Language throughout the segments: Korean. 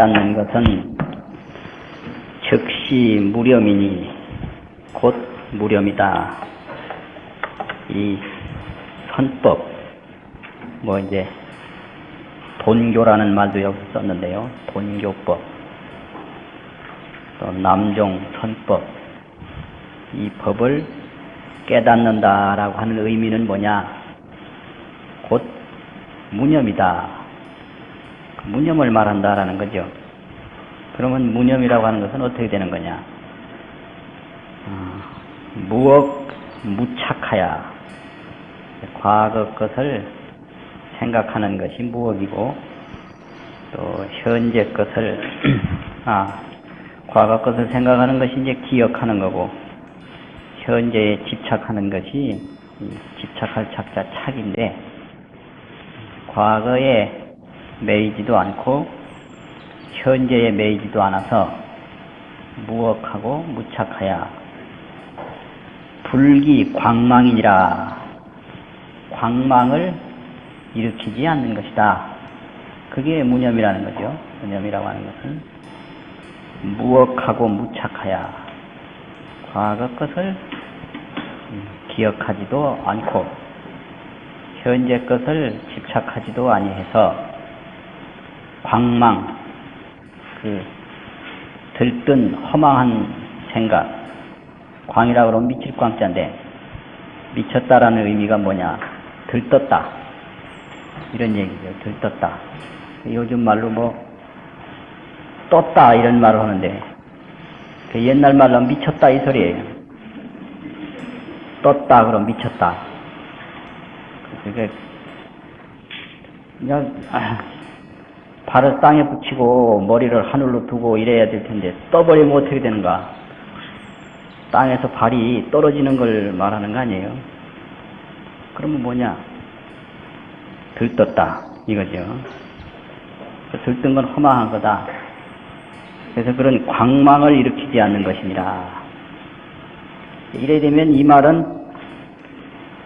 깨닫는 것은 즉시 무렴이니 곧 무렴이다. 이 선법, 뭐 이제 돈교라는 말도 여기서 썼는데요. 돈교법, 또 남종 선법, 이 법을 깨닫는다라고 하는 의미는 뭐냐? 곧 무념이다. 무념을 말한다라는 거죠. 그러면 무념이라고 하는 것은 어떻게 되는 거냐? 어, 무억 무착하야. 과거 것을 생각하는 것이 무억이고, 또 현재 것을, 아, 과거 것을 생각하는 것이 이제 기억하는 거고, 현재에 집착하는 것이 집착할 착자 착인데, 과거에 매이지도 않고 현재에 매이지도 않아서 무억하고 무착하야 불기 광망이니라 광망을 일으키지 않는 것이다. 그게 무념이라는 거죠. 무념이라고 하는 것은 무억하고 무착하야 과거 것을 기억하지도 않고 현재 것을 집착하지도 아니해서 광망, 그 들뜬 허망한 생각, 광이라고 그러면 미칠 광자인데 미쳤다라는 의미가 뭐냐? 들떴다. 이런 얘기죠. 들떴다. 요즘 말로 뭐 떴다 이런 말을 하는데 그 옛날 말로 미쳤다 이 소리예요. 떴다 그럼 미쳤다. 그게 그냥 아, 발을 땅에 붙이고 머리를 하늘로 두고 이래야 될 텐데 떠버리면 어떻게 되는가? 땅에서 발이 떨어지는 걸 말하는 거 아니에요? 그러면 뭐냐? 들떴다 이거죠. 들뜬 건 허망한 거다. 그래서 그런 광망을 일으키지 않는 것이니라. 이래 되면 이 말은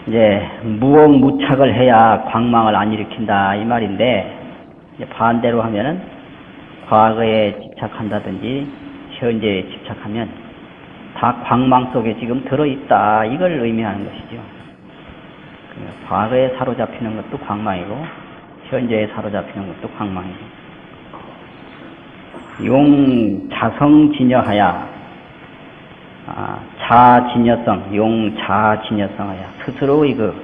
이제 무억 무착을 해야 광망을 안 일으킨다 이 말인데 반대로 하면은 과거에 집착한다든지 현재에 집착하면 다 광망 속에 지금 들어있다. 이걸 의미하는 것이죠. 과거에 사로잡히는 것도 광망이고 현재에 사로잡히는 것도 광망이고 용 자성진여하야 아, 자진여성, 용 자진여성하야. 스스로의 그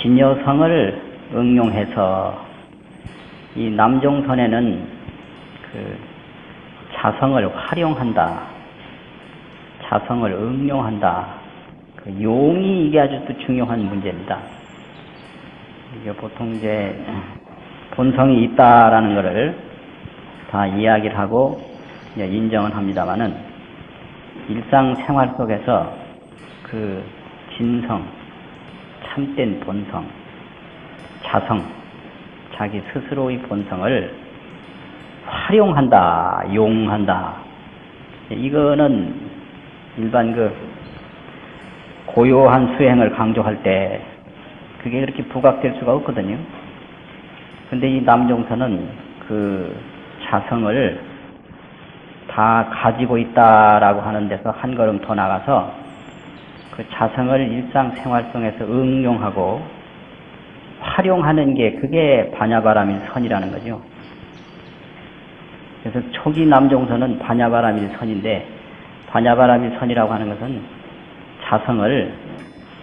진여성을 응용해서 이 남종선에는 그 자성을 활용한다, 자성을 응용한다. 그 용이 이게 아주 또 중요한 문제입니다. 이게 보통 이제 본성이 있다라는 것을 다 이야기를 하고 인정을 합니다만은 일상생활 속에서 그 진성, 참된 본성, 자성, 자기 스스로의 본성을 활용한다, 용한다. 이거는 일반 그 고요한 수행을 강조할 때 그게 그렇게 부각될 수가 없거든요. 근데 이 남종선은 그 자성을 다 가지고 있다라고 하는 데서 한 걸음 더 나가서 그 자성을 일상생활 속에서 응용하고 활용하는 게 그게 반야바람일 선이라는 거죠. 그래서 초기 남종선은 반야바람일 선인데 반야바람일 선이라고 하는 것은 자성을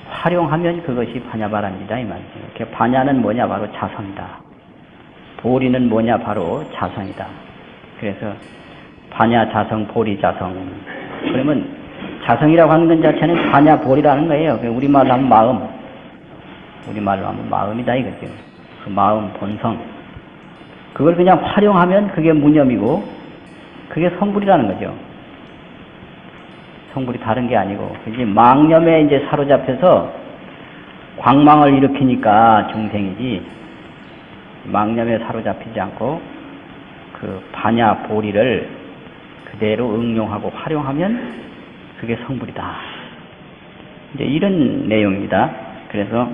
활용하면 그것이 반야바람이다 이 말이죠. 반야는 뭐냐 바로 자성이다. 보리는 뭐냐 바로 자성이다. 그래서 반야 자성 보리 자성 그러면 자성이라고 하는 것 자체는 반야 보리라는 거예요. 우리말로 하면 마음 우리말로 하면 마음이다 이거죠. 그 마음 본성 그걸 그냥 활용하면 그게 무념이고 그게 성불이라는 거죠. 성불이 다른 게 아니고 이제 망념에 이제 사로잡혀서 광망을 일으키니까 중생이지 망념에 사로잡히지 않고 그 반야 보리를 그대로 응용하고 활용하면 그게 성불이다. 이제 이런 내용입니다. 그래서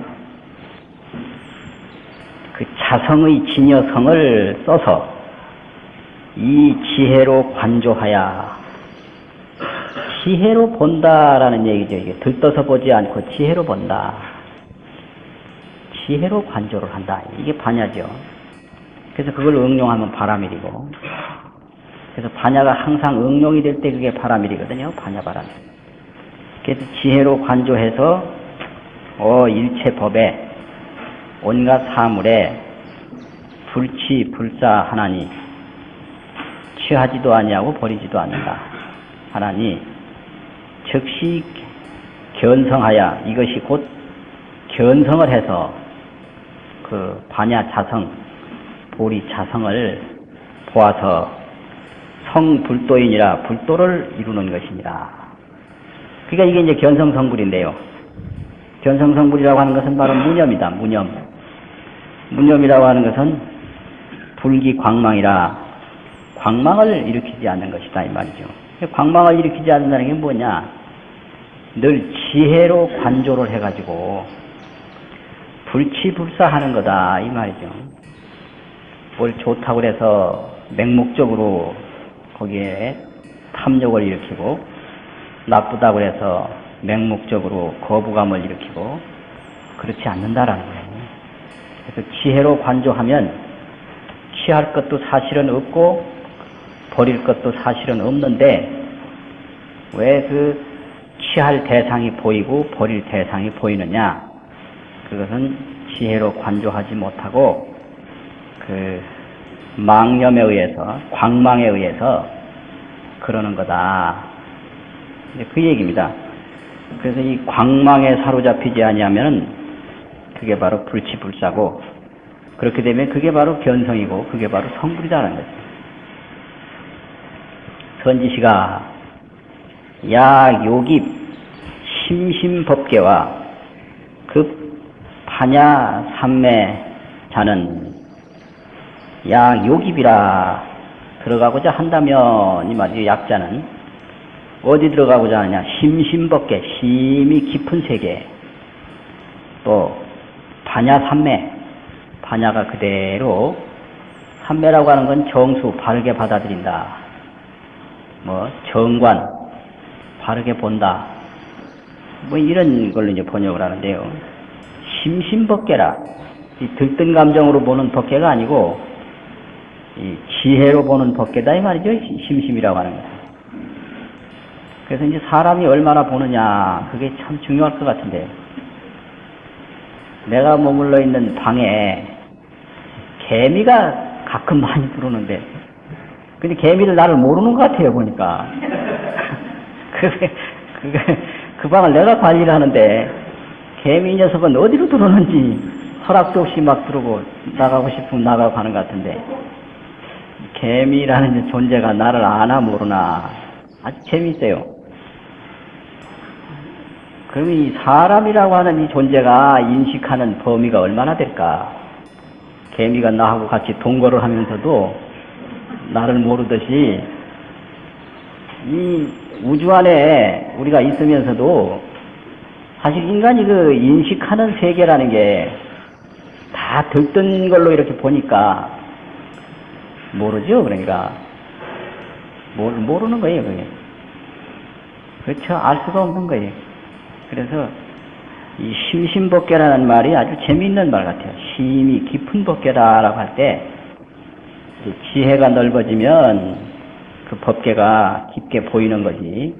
그 자성의 진여성을 써서 이 지혜로 관조하야 지혜로 본다라는 얘기죠. 이게 들떠서 보지 않고 지혜로 본다. 지혜로 관조를 한다. 이게 반야죠. 그래서 그걸 응용하면 바라밀이고 그래서 반야가 항상 응용이 될 때 그게 바라밀이거든요. 반야 바람. 그래서 지혜로 관조해서 어 일체 법에 온갖 사물에 불치 불사 하나니 취하지도 아니하고 버리지도 않는다. 하나니 즉시 견성하여 이것이 곧 견성을 해서 그 반야 자성 보리 자성을 보아서 성불도인이라 불도를 이루는 것이니라. 그러니까 이게 이제 견성성불인데요. 견성성불이라고 하는 것은 바로 무념이다. 무념. 무념이라고 하는 것은 불기 광망이라 광망을 일으키지 않는 것이다 이 말이죠. 광망을 일으키지 않는다는 게 뭐냐? 늘 지혜로 관조를 해가지고 불치불사하는 거다 이 말이죠. 뭘 좋다고 해서 맹목적으로 거기에 탐욕을 일으키고 나쁘다고 해서 맹목적으로 거부감을 일으키고 그렇지 않는다라는 거예요. 그래서 지혜로 관조하면 취할 것도 사실은 없고 버릴 것도 사실은 없는데 왜 그 취할 대상이 보이고 버릴 대상이 보이느냐? 그것은 지혜로 관조하지 못하고 그 망념에 의해서 광망에 의해서 그러는 거다. 그 얘기입니다. 그래서 이 광망에 사로잡히지 아니하면은 그게 바로 불치불사고 그렇게 되면 그게 바로 견성이고 그게 바로 성불이다라는 거죠. 선지시가 야 요깁 심심법계와 급 파냐 삼매 자는 야 요깁이라 들어가고자 한다면 이 말이죠. 약자는 어디 들어가고자 하느냐? 심심법계 심이 깊은 세계. 또 반야 삼매. 반야가 그대로 삼매라고 하는 건 정수 바르게 받아들인다. 뭐 정관 바르게 본다. 뭐 이런 걸로 이제 번역을 하는데요. 심심법계라. 이 들뜬 감정으로 보는 법계가 아니고 이 지혜로 보는 법계다. 이 말이죠. 심심이라고 하는 거. 그래서 이제 사람이 얼마나 보느냐. 그게 참 중요할 것 같은데 내가 머물러 있는 방에 개미가 가끔 많이 들어오는데 근데 개미를 나를 모르는 것 같아요 보니까 그게 그게 그 방을 내가 관리를 하는데 개미 녀석은 어디로 들어오는지 허락도 없이 막 들어오고 나가고 싶으면 나가고 하는 것 같은데 개미라는 존재가 나를 아나 모르나 아주 재미있어요. 그럼 이 사람이라고 하는 이 존재가 인식하는 범위가 얼마나 될까? 개미가 나하고 같이 동거를 하면서도 나를 모르듯이 이 우주 안에 우리가 있으면서도 사실 인간이 그 인식하는 세계라는 게 다 들뜬 걸로 이렇게 보니까 모르죠. 그러니까 모르, 모르는 거예요. 그게 그렇죠. 알 수가 없는 거예요. 그래서 이 심심법계라는 말이 아주 재미있는 말 같아요. 심이 깊은 법계다라고 할 때 지혜가 넓어지면 그 법계가 깊게 보이는 거지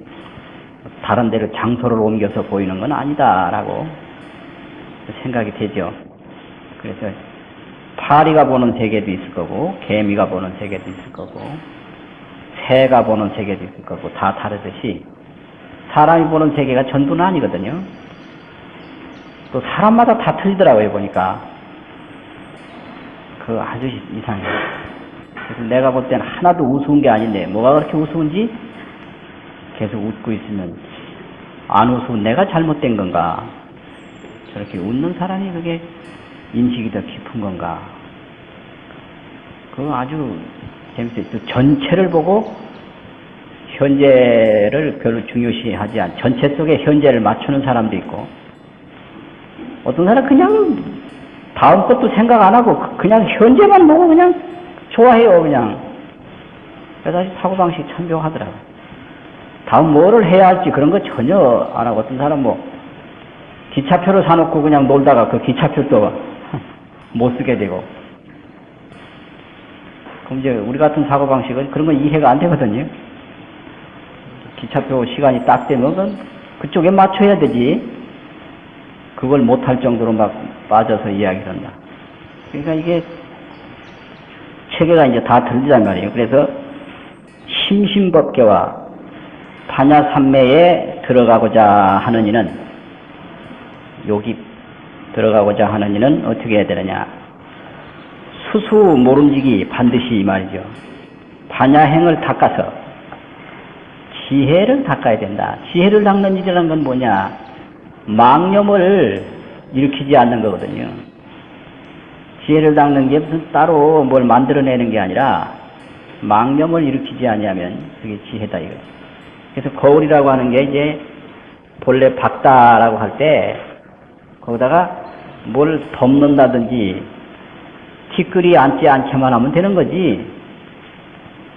다른 데로 장소를 옮겨서 보이는 건 아니다라고 생각이 되죠. 그래서 파리가 보는 세계도 있을 거고 개미가 보는 세계도 있을 거고 새가 보는 세계도 있을 거고 다 다르듯이 사람이 보는 세계가 전부는 아니거든요. 또 사람마다 다 틀리더라고요 보니까 그 아주 이상해요. 그래서 내가 볼 때는 하나도 우스운 게 아닌데 뭐가 그렇게 우스운지 계속 웃고 있으면 안 웃으면 내가 잘못된 건가 저렇게 웃는 사람이 그게 인식이 더 깊은 건가 그거 아주 재밌어요. 또 전체를 보고 현재를 별로 중요시하지 않 전체 속에 현재를 맞추는 사람도 있고 어떤 사람 그냥 다음 것도 생각 안 하고 그- 그냥 현재만 보고 그냥 좋아해요 그냥. 그래서 사고방식이 참 묘하더라고. 다음 뭐를 해야 할지 그런 거 전혀 안 하고 어떤 사람 뭐 기차표를 사놓고 그냥 놀다가 그 기차표도 못 쓰게 되고. 그럼 이제 우리 같은 사고방식은 그런 건 이해가 안 되거든요 기차표 시간이 딱 되면 그쪽에 맞춰야 되지 그걸 못할 정도로 막 빠져서 이야기를 한다. 그러니까 이게 체계가 이제 다 들리단 말이에요. 그래서 심심법계와 반야삼매에 들어가고자 하는 이는 여기 들어가고자 하는 이는 어떻게 해야 되느냐. 수수 모름지기 반드시 이 말이죠. 반야행을 닦아서 지혜를 닦아야 된다. 지혜를 닦는 일이라는 건 뭐냐? 망념을 일으키지 않는 거거든요. 지혜를 닦는 게 무슨 따로 뭘 만들어내는 게 아니라 망념을 일으키지 아니하면 그게 지혜다 이거죠. 그래서 거울이라고 하는 게 이제 본래 박다라고 할 때 거기다가 뭘 덮는다든지 티끌이 앉지 않게만 하면 되는 거지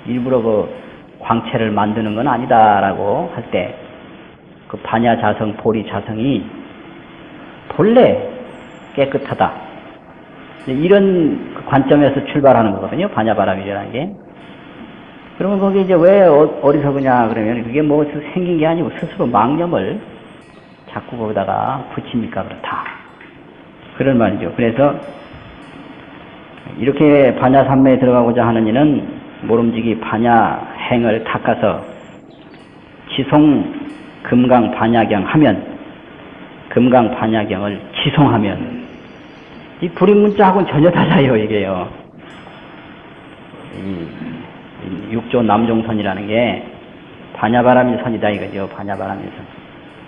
일부러 그 광채를 만드는 건 아니다라고 할 때 그 반야 자성, 보리 자성이 본래 깨끗하다. 이런 그 관점에서 출발하는 거거든요. 반야바람이라는 게. 그러면 거기 이제 왜 어- 어리석으냐 그러면 그게 뭐 생긴 게 아니고 스스로 망념을 자꾸 거기다가 붙이니까 그렇다. 그런 말이죠. 그래서 이렇게 반야삼매에 들어가고자 하는 이는 모름지기 반야 행을 닦아서 지송 금강 반야경 하면 금강 반야경을 지송하면 이 불임문자하고는 전혀 달라요 이게요. 이, 이 육조 남종선이라는 게 반야바람일 선이다 이거죠. 반야바람일선.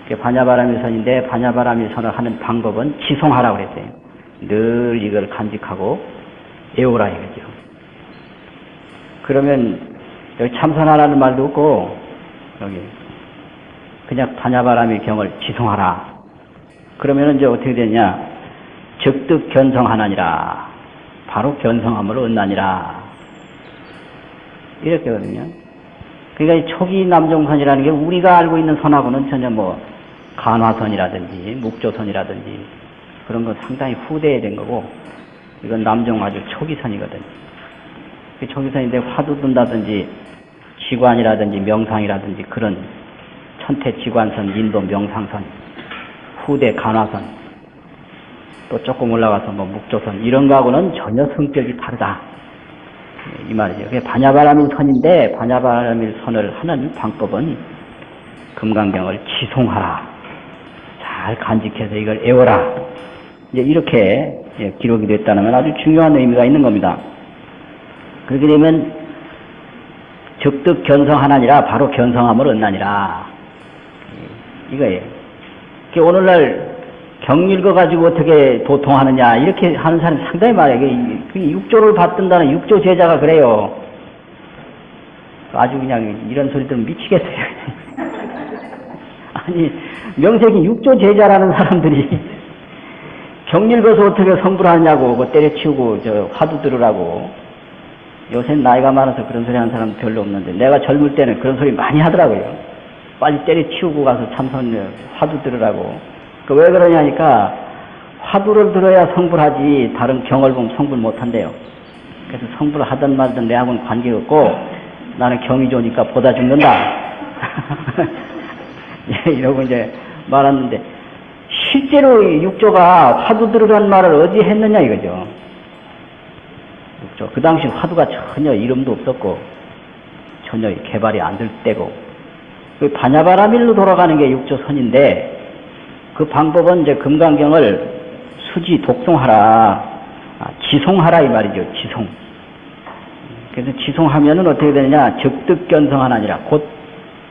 그 반야바람일 선인데 반야바람일 선을 하는 방법은 지송하라고 그랬어요. 늘 이걸 간직하고 애우라 이거죠. 그러면 여기 참선하라는 말도 없고 여기 그냥 반야바람의 경을 지송하라. 그러면 이제 어떻게 되냐? 적득 견성하나니라. 바로 견성함으로 얻나니라. 이렇게거든요. 그러니까 이 초기 남종선이라는 게 우리가 알고 있는 선하고는 전혀 뭐 간화선이라든지 묵조선이라든지 그런 건 상당히 후대에 된 거고 이건 남종 아주 초기선이거든요. 그 초기선인데 화두 든다든지 지관이라든지 명상이라든지 그런 천태 지관선, 인도 명상선, 후대 간화선, 또 조금 올라가서 뭐 묵조선 이런 거하고는 전혀 성격이 다르다. 이 말이죠. 반야바람일 선인데 반야바람일 선을 하는 방법은 금강경을 지송하라. 잘 간직해서 이걸 애워라. 이제 이렇게 예, 기록이 됐다는 건 아주 중요한 의미가 있는 겁니다. 그렇게 되면 적득 견성하나니라 바로 견성함을 얻나니라. 이거예요. 그 오늘날 경 읽어가지고 어떻게 도통하느냐 이렇게 하는 사람이 상당히 많아요. 육조를 받든다는 육조 제자가 그래요. 아주 그냥 이런 소리 들으면 미치겠어요. 아니 명색이 육조 제자라는 사람들이 경 읽어서 어떻게 성불하느냐고 그 때려치우고 저 화두 들으라고 요새 나이가 많아서 그런 소리 하는 사람 별로 없는데 내가 젊을 때는 그런 소리 많이 하더라고요. 빨리 때려치우고 가서 참선 화두 들으라고. 그 왜 그러냐니까 화두를 들어야 성불하지 다른 경을 보면 성불 못한대요. 그래서 성불을 하든 말든 내하고는 관계없고 나는 경이 좋으니까 보다 죽는다. 예, 이러고 이제 말았는데 실제로 이 육조가 화두 들으라는 말을 어디 했느냐 이거죠. 육조. 그 당시 화두가 전혀 이름도 없었고 전혀 개발이 안 될 때고 그 반야바라밀로 돌아가는 게 육조선인데 그 방법은 이제 금강경을 수지 독송하라, 아, 지송하라 이 말이죠. 지송. 그래서 지송하면은 어떻게 되느냐? 적득 견성하나니라 곧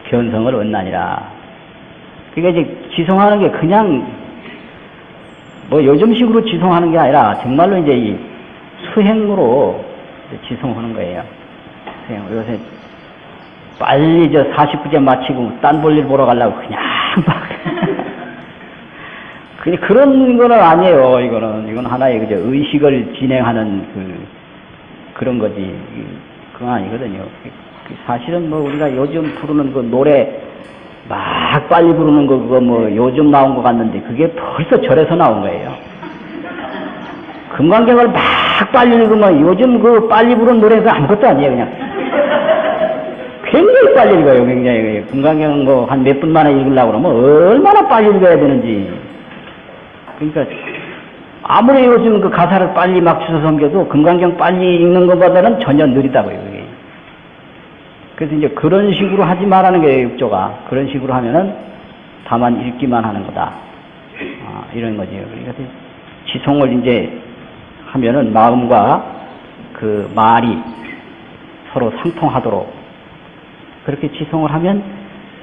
견성을 얻나니라. 그러니까 이제 지송하는 게 그냥 뭐 요즘식으로 지송하는 게 아니라 정말로 이제 이 수행으로 이제 지송하는 거예요. 수행. 요새 빨리 저 49제 마치고 딴 볼일 보러 가려고 그냥 막 그 그런 거는 아니에요. 이거는 이건 하나의 그저 의식을 진행하는 그 그런 거지. 그건 아니거든요. 그 사실은 뭐 우리가 요즘 부르는 그 노래 막 빨리 부르는 거 그거 뭐 요즘 나온 것 같는데 그게 벌써 절에서 나온 거예요. 금강경을 막 빨리 읽으면 요즘 그 빨리 부르는 노래가 아무것도 아니에요 그냥. 굉장히 빨리 읽어요 굉장히. 금강경 뭐한 몇 분 만에 읽으려고 그러면 얼마나 빨리 읽어야 되는지. 그러니까 아무리 요즘 그 가사를 빨리 막 주워 섬겨도 금강경 빨리 읽는 것보다는 전혀 느리다고요 그게. 그래서 이제 그런 식으로 하지 말라는 게 육조가. 그런 식으로 하면은 다만 읽기만 하는 거다. 아, 이런 거죠 그러니까 지송을 이제 하면은 마음과 그 말이 서로 상통하도록 그렇게 지송을 하면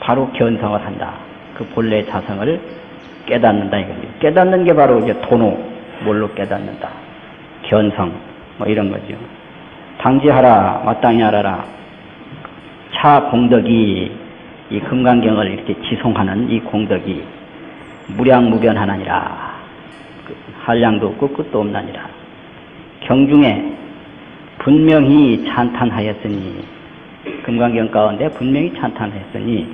바로 견성을 한다. 그 본래 자성을 깨닫는다 이거죠. 깨닫는 게 바로 이제 도노 뭘로 깨닫는다. 견성 뭐 이런 거죠. 당지하라 마땅히 하라라 차 공덕이 이 금강경을 이렇게 지송하는 이 공덕이 무량무변하나니라 그 한량도 없고 끝도 없나니라 경중에 분명히 찬탄하였으니 금강경 가운데 분명히 찬탄했으니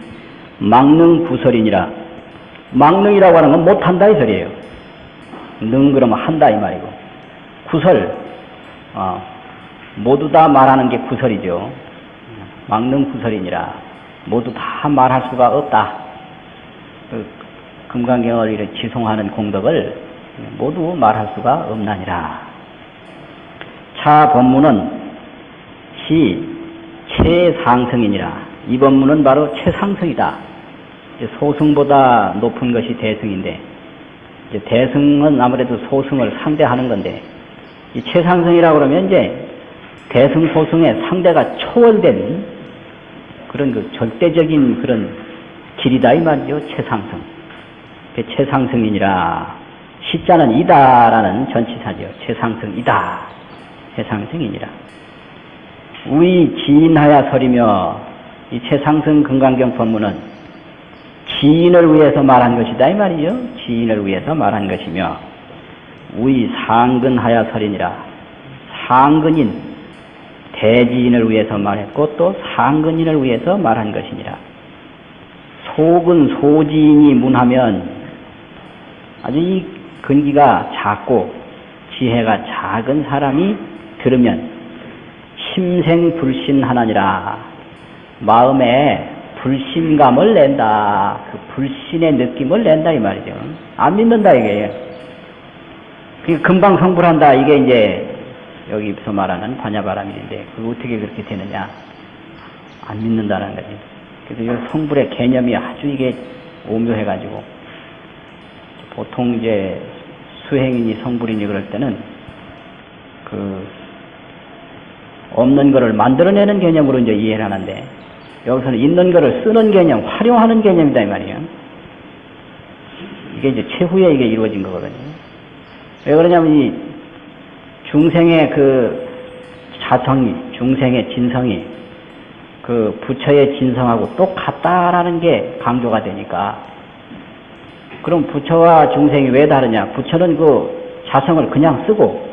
막능 부설이니라. 막능이라고 하는 건 못한다 이 소리예요. 능 그러면 한다 이 말이고. 구설 어, 모두 다 말하는 게 구설이죠. 막능 구설이니라. 모두 다 말할 수가 없다. 그 금강경을 지송하는 공덕을 모두 말할 수가 없나니라 차 법문은 시 최상승이니라. 이 법문은 바로 최상승이다. 소승보다 높은 것이 대승인데, 이제 대승은 아무래도 소승을 상대하는 건데, 이 최상승이라고 그러면 이제 대승 소승의 상대가 초월된 그런 그 절대적인 그런 길이다 이 말이죠. 최상승. 최상승이니라. 시자는 이다라는 전치사죠. 최상승이다. 최상승이니라. 우리 지인하야 설이며 이 최상승 금강경 법문은 지인을 위해서 말한 것이다 이 말이죠. 지인을 위해서 말한 것이며 우리 상근하야 설이니라. 상근인 대지인을 위해서 말했고 또 상근인을 위해서 말한 것이니라. 속은 소지인이 문하면 아주 이 근기가 작고 지혜가 작은 사람이 들으면 심생 불신하나니라 마음에 불신감을 낸다. 그 불신의 느낌을 낸다 이 말이죠. 안 믿는다 이게. 그 금방 성불한다 이게 이제 여기서 말하는 반야바람인데 그거 어떻게 그렇게 되느냐? 안 믿는다는 거죠. 그래서 이 성불의 개념이 아주 이게 오묘해가지고 보통 이제 수행인이 성불이니 그럴 때는 그 없는 것을 만들어내는 개념으로 이제 이해를 하는데 여기서는 있는 것을 쓰는 개념, 활용하는 개념이다 이 말이에요. 이게 이제 최후에 이게 이루어진 거거든요. 왜 그러냐면 이 중생의 그 자성이, 중생의 진성이 그 부처의 진성하고 똑같다라는 게 강조가 되니까 그럼 부처와 중생이 왜 다르냐? 부처는 그 자성을 그냥 쓰고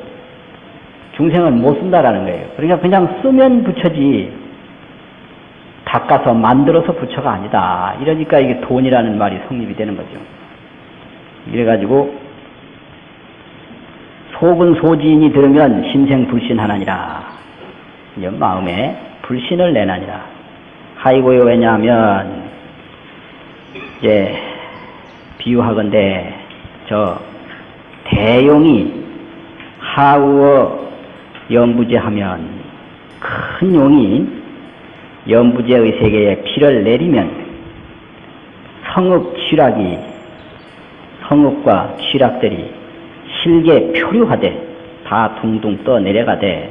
중생은 못 쓴다라는 거예요. 그러니까 그냥 쓰면 부처지 닦아서 만들어서 부처가 아니다. 이러니까 이게 돈이라는 말이 성립이 되는 거죠. 이래가지고 속은 소지인이 들으면 심생 불신하나니라. 마음에 불신을 내나니라. 하이고요 왜냐하면 이제 비유하건대 저 대용이 하우어 연부제하면 큰 용이 연부제의 세계에 피를 내리면 성읍 취락이 성읍과 취락들이 실게 표류하되 다 둥둥 떠 내려가되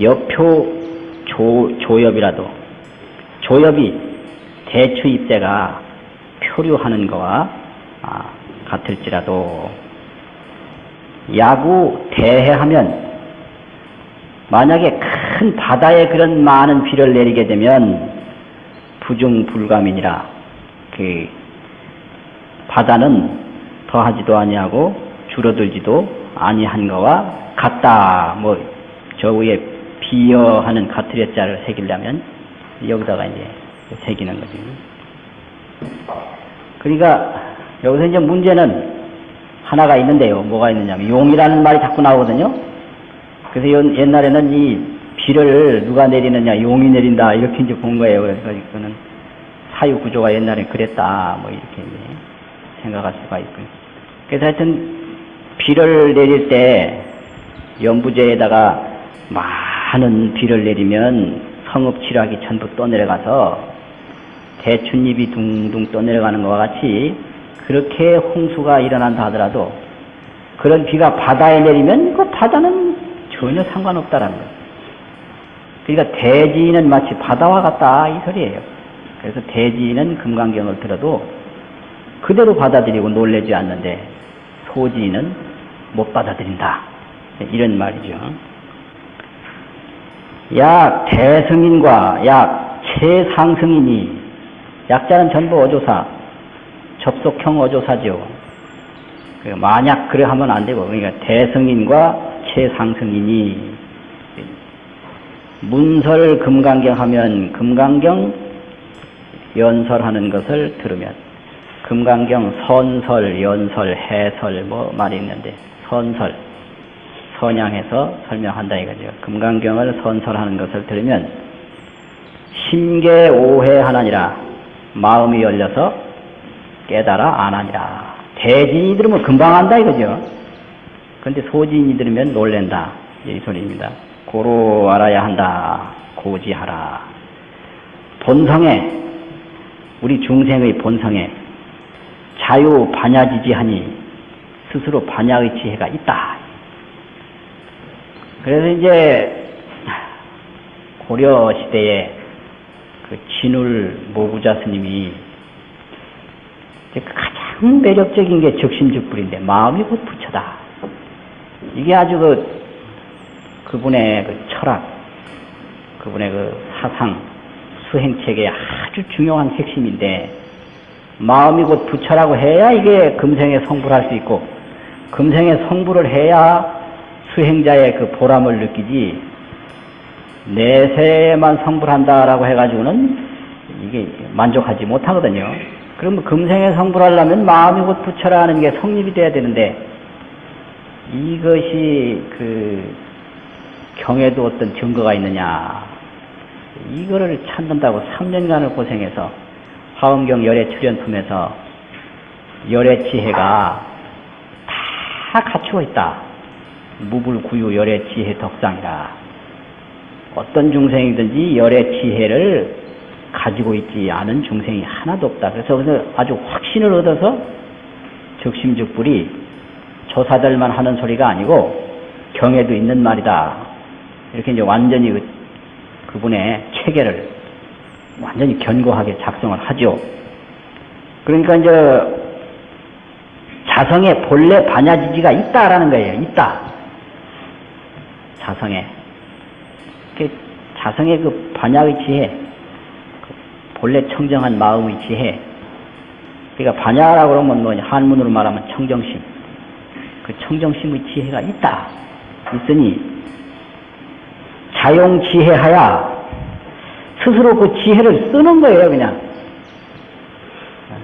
여표 조, 조엽이라도 조엽이 대추 잎새가 표류하는 거와 아, 같을지라도 야구 대해하면 만약에 큰 바다에 그런 많은 비를 내리게 되면 부중불감이니라. 그 바다는 더하지도 아니하고 줄어들지도 아니한 거와 같다. 뭐 저 위에 비어하는 가트레 자를 새기려면 여기다가 이제 새기는 거지. 그러니까 여기서 이제 문제는 하나가 있는데요. 뭐가 있느냐면 용이라는 말이 자꾸 나오거든요. 그래서 연- 옛날에는 이 비를 누가 내리느냐 용이 내린다 이렇게 이제 본 거예요. 그래서 이거는 사유 구조가 옛날에 그랬다 뭐 이렇게 생각할 수가 있고요. 그래서 하여튼 비를 내릴 때 연부제에다가 많은 비를 내리면 성읍치락이 전부 떠내려가서 대춘잎이 둥둥 떠내려가는 것과 같이 그렇게 홍수가 일어난다 하더라도 그런 비가 바다에 내리면 그 바다는 전혀 상관없다라는 거예요. 그러니까 대지는 마치 바다와 같다 이 소리예요. 그래서 대지는 금강경을 들어도 그대로 받아들이고 놀래지 않는데 소지는 못 받아들인다. 이런 말이죠. 약 대승인과 약 최상승인이 약자는 전부 어조사, 접속형 어조사죠. 그 만약 그래 하면 안 되고, 그러니까 대승인과 최상승인이 문설 금강경 하면 금강경 연설하는 것을 들으면 금강경 선설, 연설, 해설 뭐 말이 있는데 선설 선양해서 설명한다 이거죠. 금강경을 선설하는 것을 들으면 심계 오해하나니라 마음이 열려서 깨달아 안하니라. 대진이 들으면 금방 안다 이거죠. 근데 소진이 들으면 놀랜다 이 소리입니다. 고로 알아야 한다. 고지하라. 본성에 우리 중생의 본성에 자유 반야지지하니 스스로 반야의 지혜가 있다. 그래서 이제 고려 시대에 그 진울 모구자 스님이 가장 매력적인 게 적심즉불인데 마음이 곧 부처다. 이게 아주 그 그분의 그 철학, 그분의 그 사상, 수행책의 아주 중요한 핵심인데 마음이 곧 부처라고 해야 이게 금생에 성불 할 수 있고 금생에 성불을 해야 수행자의 그 보람을 느끼지 내세만 성불한다라고 해가지고는 이게 만족하지 못하거든요. 그러면 금생에 성불하려면 마음이 곧 부처라는 게 성립이 돼야 되는데 이것이 그 경에도 어떤 증거가 있느냐 이거를 찾는다고 3년간을 고생해서 화엄경 열애 출연품에서 열애 지혜가 다 갖추어 있다. 무불구유 열애 지혜 덕상이라. 어떤 중생이든지 열애 지혜를 가지고 있지 않은 중생이 하나도 없다. 그래서 아주 확신을 얻어서 적심적불이 조사들만 하는 소리가 아니고 경에도 있는 말이다. 이렇게 이제 완전히 그, 그분의 체계를 완전히 견고하게 작성을 하죠. 그러니까 이제 자성에 본래 반야지지가 있다라는 거예요. 있다. 자성에. 그 자성의 그 반야의 지혜, 그 본래 청정한 마음의 지혜. 그러니까 반야라고 그러면 뭐 한문으로 말하면 청정심. 그 청정심의 지혜가 있다. 있으니 자용지혜하야 스스로 그 지혜를 쓰는 거예요, 그냥.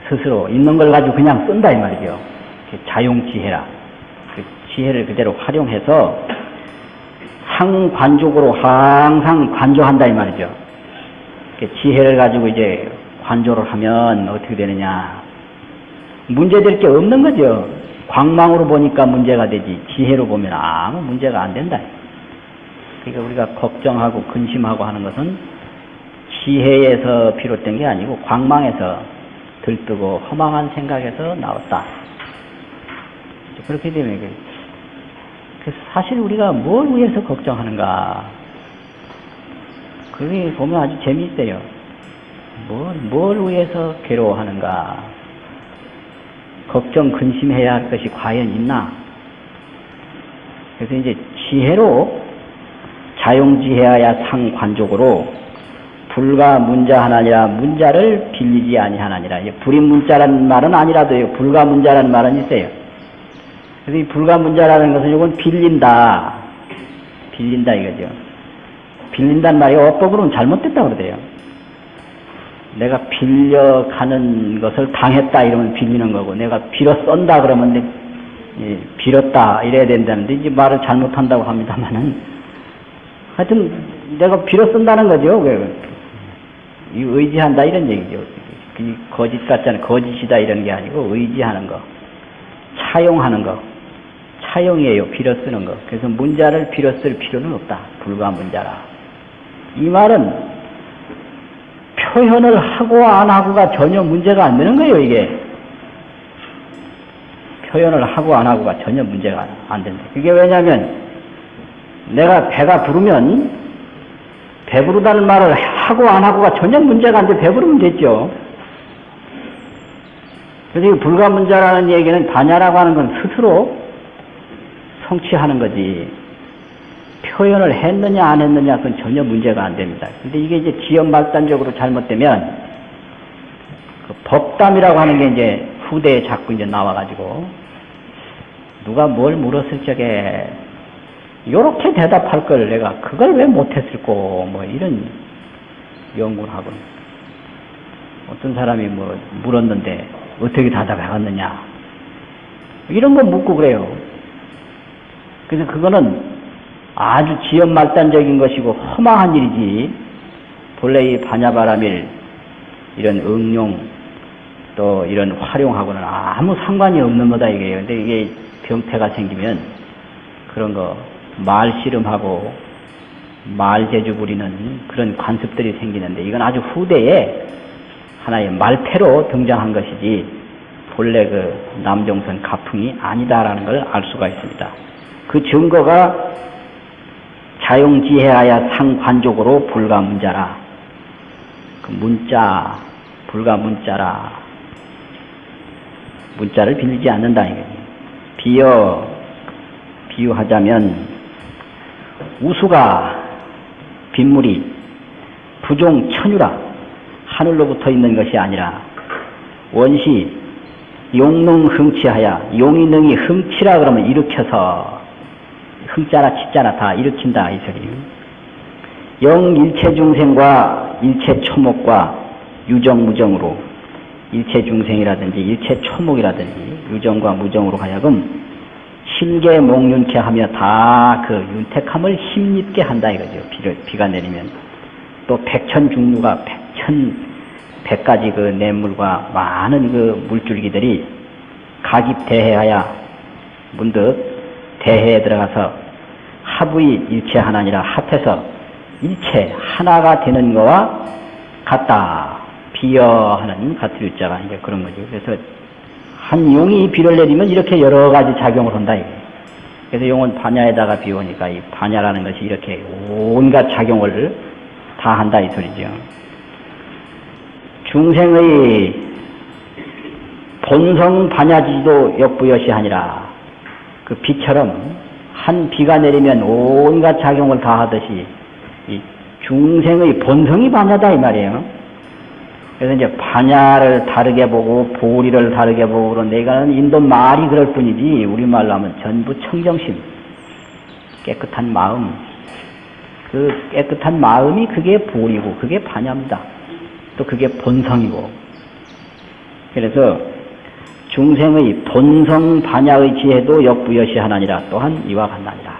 스스로 있는 걸 가지고 그냥 쓴다 이 말이죠. 자용지혜라. 그 지혜를 그대로 활용해서 상관족으로 항상 관조한다 이 말이죠. 그 지혜를 가지고 이제 관조를 하면 어떻게 되느냐. 문제될 게 없는 거죠. 광망으로 보니까 문제가 되지 지혜로 보면 아무 문제가 안 된다. 그러니까 우리가 걱정하고 근심하고 하는 것은 지혜에서 비롯된 게 아니고 광망에서 들뜨고 허망한 생각에서 나왔다. 그렇게 되면 그 사실 우리가 뭘 위해서 걱정하는가? 그게 보면 아주 재미있어요. 뭘, 뭘 위해서 괴로워하는가? 걱정, 근심해야 할 것이 과연 있나? 그래서 이제 지혜로 자용지혜하야 상관족으로 불가 문자 하나니라 문자를 빌리지 아니하나니라. 불인 문자라는 말은 아니라도요. 불가 문자라는 말은 있어요. 그래서 이 불가 문자라는 것은 이건 빌린다. 빌린다 이거죠. 빌린다는 말이 어법으로는 잘못됐다고 그러대요. 내가 빌려가는 것을 당했다 이러면 빌리는 거고 내가 빌어 쏜다 그러면 내, 예, 빌었다 이래야 된다는데 이제 말을 잘못한다고 합니다만은 하여튼 내가 빌어 쓴다는 거죠. 왜? 이 의지한다 이런 얘기죠. 이 거짓 같잖아요. 거짓이다 이런 게 아니고 의지하는 거, 차용하는 거, 차용이에요. 빌어 쓰는 거. 그래서 문자를 빌어 쓸 필요는 없다. 불가 문자라. 이 말은 표현을 하고 안 하고가 전혀 문제가 안 되는 거예요, 이게. 표현을 하고 안 하고가 전혀 문제가 안- 안 된다. 그게 왜냐면 내가 배가 부르면 배부르다는 말을 하고 안 하고가 전혀 문제가 안 돼. 배부르면 됐죠. 그래서 이 불가문자라는 얘기는 반야라고 하는 건 스스로 성취하는 거지. 표현을 했느냐 안 했느냐 그건 전혀 문제가 안 됩니다. 근데 이게 이제 지연 발단적으로 잘못되면 그 법담이라고 하는 게 이제 후대에 자꾸 이제 나와가지고 누가 뭘 물었을 적에 요렇게 대답할 걸 내가 그걸 왜 못했을꼬 뭐 이런 연구를 하고 어떤 사람이 뭐 물었는데 어떻게 대답해갔느냐 이런 거 묻고 그래요. 그래서 그거는 아주 지연말단적인 것이고 허망한 일이지 본래 이 반야바람일 이런 응용 또 이런 활용하고는 아무 상관이 없는 거다 이게요. 근데 이게 병태가 생기면 그런 거 말 씨름하고 말 재주 부리는 그런 관습들이 생기는데 이건 아주 후대에 하나의 말패로 등장한 것이지 본래 그 남종선 가풍이 아니다라는 걸 알 수가 있습니다. 그 증거가 자용지혜하야 상관족으로 불가문자라. 그 문자, 불가문자라. 문자를 빌리지 않는다. 비어, 비유하자면, 우수가 빗물이 부종 천유라. 하늘로부터 있는 것이 아니라, 원시 용능 흥치하야, 용이 능이 흥치라 그러면 일으켜서 흥자나 치자나 다 일으킨다 이 소리. 영 일체 중생과 일체 초목과 유정 무정으로 일체 중생이라든지 일체 초목이라든지 유정과 무정으로 하여금 심계 몽윤케 하며 다 그 윤택함을 힘입게 한다 이거죠. 비를, 비가 내리면 또 백천 중류가 백천 백가지 그 냇물과 많은 그 물줄기들이 가깁대해하야 문득 대해에 들어가서 합의 일체 하나니라 합해서 일체 하나가 되는 거와 같다. 비여하는 같은 유자가 이제 그런 거죠. 그래서 한 용이 비를 내리면 이렇게 여러 가지 작용을 한다. 그래서 용은 반야에다가 비오니까 이 반야라는 것이 이렇게 온갖 작용을 다 한다 이 소리죠. 중생의 본성 반야지도 역부여시 하니라. 그 비처럼 한 비가 내리면 온갖 작용을 다 하듯이 이 중생의 본성이 반야다 이 말이에요. 그래서 이제 반야를 다르게 보고 보리를 다르게 보고 그런데 이거는 인도 말이 그럴 뿐이지 우리말로 하면 전부 청정심, 깨끗한 마음, 그 깨끗한 마음이 그게 보리고 그게 반야입니다. 또 그게 본성이고 그래서 중생의 본성 반야의 지혜도 역부여시 하나니라 또한 이와 같나니라.